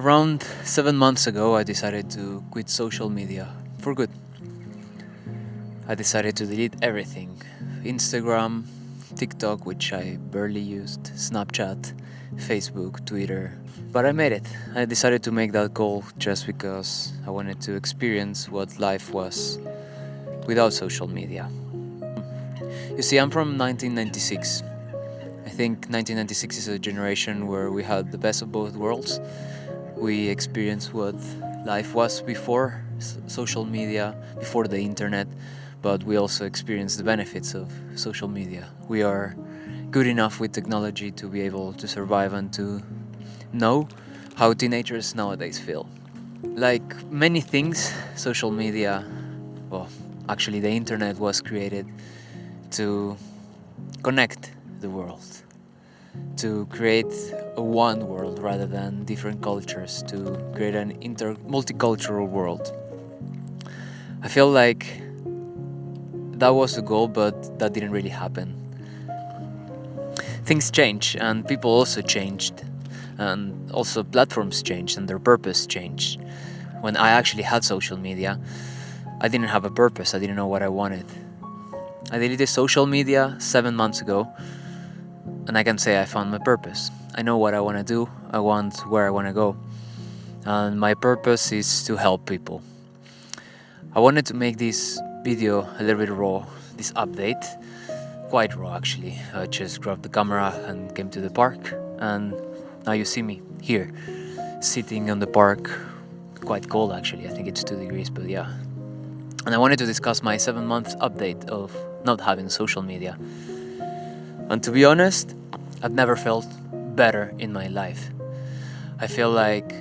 Around seven months ago, I decided to quit social media for good. I decided to delete everything Instagram, TikTok, which I barely used, Snapchat, Facebook, Twitter. But I made it. I decided to make that goal just because I wanted to experience what life was without social media. You see, I'm from 1996. I think 1996 is a generation where we had the best of both worlds. We experienced what life was before social media, before the internet, but we also experience the benefits of social media. We are good enough with technology to be able to survive and to know how teenagers nowadays feel. Like many things, social media, well, actually the internet was created to connect the world, to create one world rather than different cultures, to create an inter multicultural world. I feel like that was the goal, but that didn't really happen. Things change and people also changed and also platforms changed and their purpose changed. When I actually had social media, I didn't have a purpose, I didn't know what I wanted. I deleted social media seven months ago and I can say I found my purpose. I know what I want to do, I want where I want to go. And my purpose is to help people. I wanted to make this video a little bit raw, this update, quite raw actually. I just grabbed the camera and came to the park and now you see me here, sitting on the park, quite cold actually, I think it's 2 degrees, but yeah. And I wanted to discuss my 7 months update of not having social media. And to be honest, I've never felt better in my life. I feel like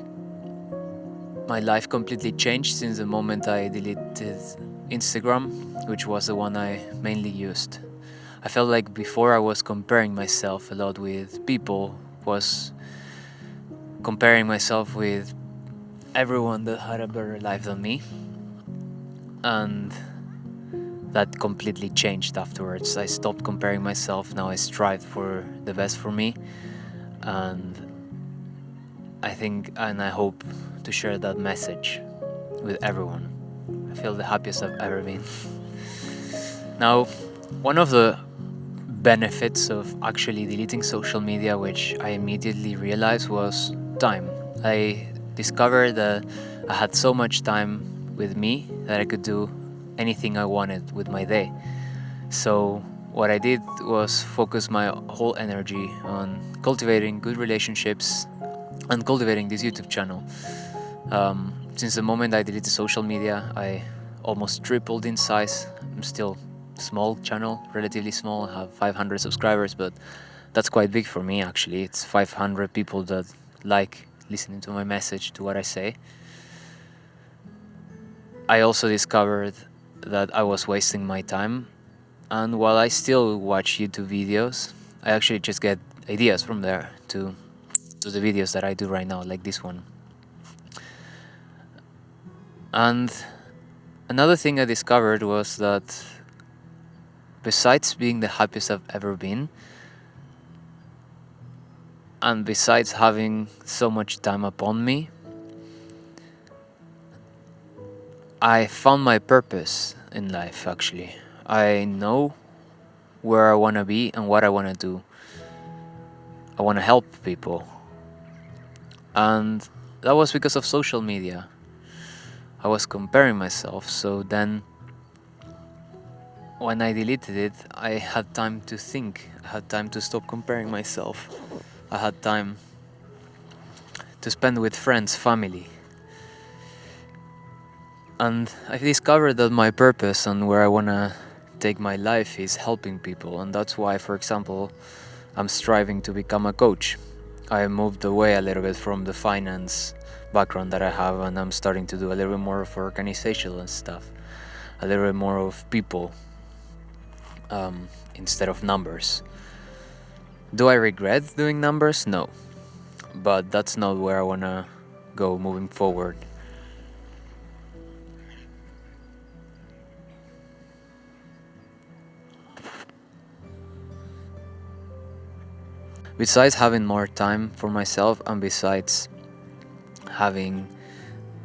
my life completely changed since the moment I deleted Instagram, which was the one I mainly used. I felt like before I was comparing myself a lot with people, was comparing myself with everyone that had a better life than me. And that completely changed afterwards. I stopped comparing myself, now I strive for the best for me. And I think and I hope to share that message with everyone. I feel the happiest I've ever been. Now, one of the benefits of actually deleting social media, which I immediately realized was time. I discovered that I had so much time with me that I could do anything I wanted with my day. So what I did was focus my whole energy on cultivating good relationships and cultivating this YouTube channel. Um, since the moment I deleted social media, I almost tripled in size. I'm still small channel, relatively small, I have 500 subscribers, but that's quite big for me actually. It's 500 people that like listening to my message, to what I say. I also discovered that I was wasting my time and while I still watch YouTube videos, I actually just get ideas from there to, to the videos that I do right now, like this one. And another thing I discovered was that besides being the happiest I've ever been, and besides having so much time upon me, I found my purpose in life actually. I know where I want to be and what I want to do. I want to help people. And that was because of social media. I was comparing myself, so then when I deleted it, I had time to think. I had time to stop comparing myself. I had time to spend with friends, family. And I discovered that my purpose and where I want to take my life is helping people. And that's why, for example, I'm striving to become a coach. I moved away a little bit from the finance background that I have and I'm starting to do a little bit more of organizational stuff, a little bit more of people um, instead of numbers. Do I regret doing numbers? No. But that's not where I want to go moving forward. Besides having more time for myself and besides having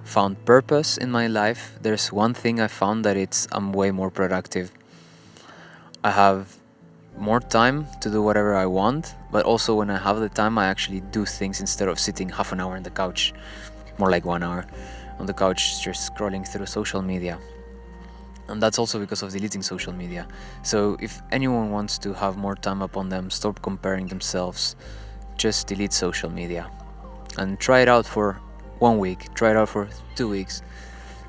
found purpose in my life, there's one thing I found that it's I'm way more productive. I have more time to do whatever I want, but also when I have the time, I actually do things instead of sitting half an hour on the couch, more like one hour on the couch, just scrolling through social media. And that's also because of deleting social media. So if anyone wants to have more time upon them, stop comparing themselves, just delete social media and try it out for one week, try it out for two weeks,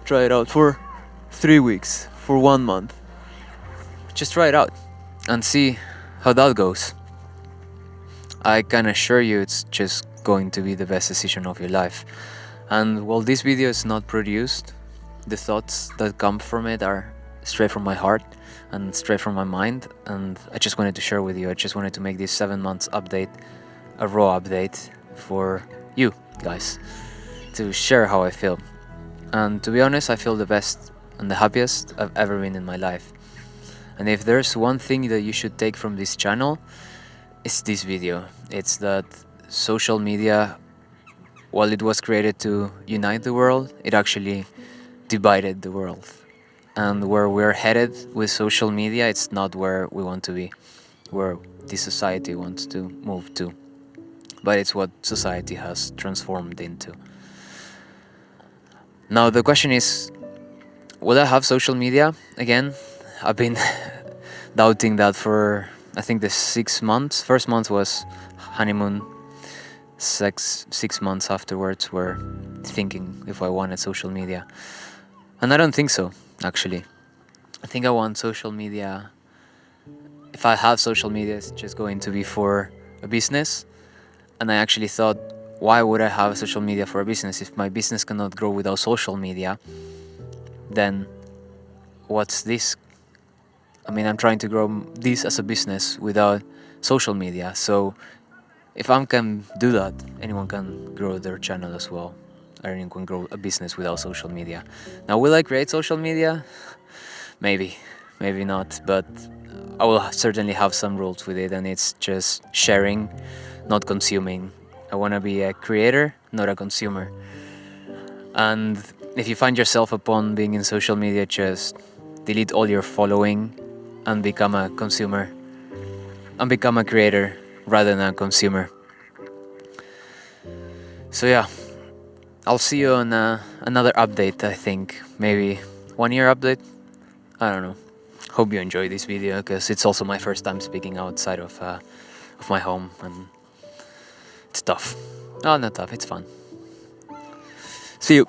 try it out for three weeks, for one month. Just try it out and see how that goes. I can assure you it's just going to be the best decision of your life. And while this video is not produced, the thoughts that come from it are straight from my heart and straight from my mind and I just wanted to share with you. I just wanted to make this 7 months update a raw update for you guys to share how I feel. And to be honest, I feel the best and the happiest I've ever been in my life. And if there's one thing that you should take from this channel, it's this video. It's that social media, while it was created to unite the world, it actually divided the world. And where we're headed with social media, it's not where we want to be, where the society wants to move to. But it's what society has transformed into. Now the question is, will I have social media again? I've been doubting that for I think the six months. First month was honeymoon. Six six months afterwards were thinking if I wanted social media, and I don't think so. Actually, I think I want social media. If I have social media, it's just going to be for a business, and I actually thought, why would I have social media for a business if my business cannot grow without social media? Then, what's this I mean, I'm trying to grow this as a business without social media. So if I can do that, anyone can grow their channel as well. Anyone can grow a business without social media. Now, will I create social media? Maybe, maybe not. But I will certainly have some rules with it and it's just sharing, not consuming. I want to be a creator, not a consumer. And if you find yourself upon being in social media, just delete all your following and become a consumer and become a creator rather than a consumer. So yeah, I'll see you on uh, another update, I think. Maybe one year update? I don't know. Hope you enjoy this video because it's also my first time speaking outside of, uh, of my home and it's tough. Oh, not tough, it's fun. See you.